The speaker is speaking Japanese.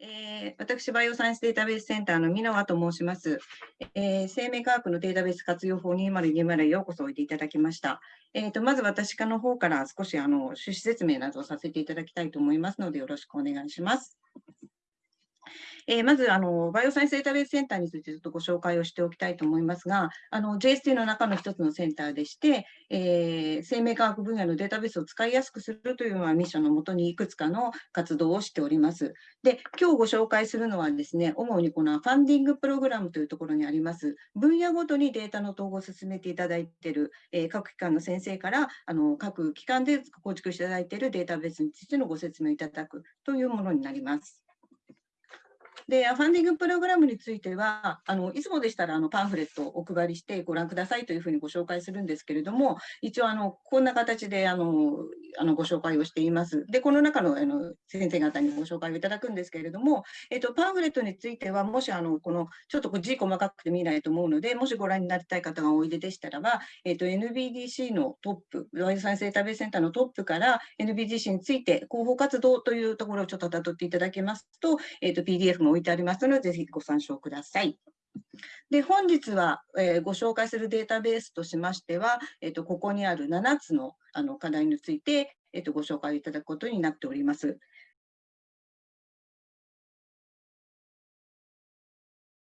えー、私、バイオサイエンスデータベースセンターの箕輪と申します。えー、生命科学のデータベース活用法2020へようこそおいでいただきました。えーと、まず私の方から少しあの趣旨説明などをさせていただきたいと思いますので、よろしくお願いします。えー、まずあの、バイオサイエンスデータベースセンターについてちょっとご紹介をしておきたいと思いますが、の JST の中の一つのセンターでして、えー、生命科学分野のデータベースを使いやすくするというのはミッションのもとにいくつかの活動をしております。で、今日ご紹介するのはですね、主にこのファンディングプログラムというところにあります、分野ごとにデータの統合を進めていただいている、えー、各機関の先生からあの各機関で構築していただいているデータベースについてのご説明いただくというものになります。で、ファンディングプログラムについては、あのいつもでしたらあのパンフレットをお配りしてご覧くださいというふうにご紹介するんですけれども、一応あの、こんな形であのあのご紹介をしています。で、この中のあの先生方にご紹介をいただくんですけれども、えっと、パンフレットについては、もしあのこのちょっと字細かくて見ないと思うので、もしご覧になりたい方がおいででしたらば、えっと、NBDC のトップ、ワイドサイエンスデータベースセンターのトップから NBDC について広報活動というところをちょっとたどっていただけますと、えっと、PDF も置いてありますので、ぜひご参照ください。で本日は、えー、ご紹介するデータベースとしましては、えーと、ここにある7つのあの課題について、えっと、ご紹介いただくことになっております。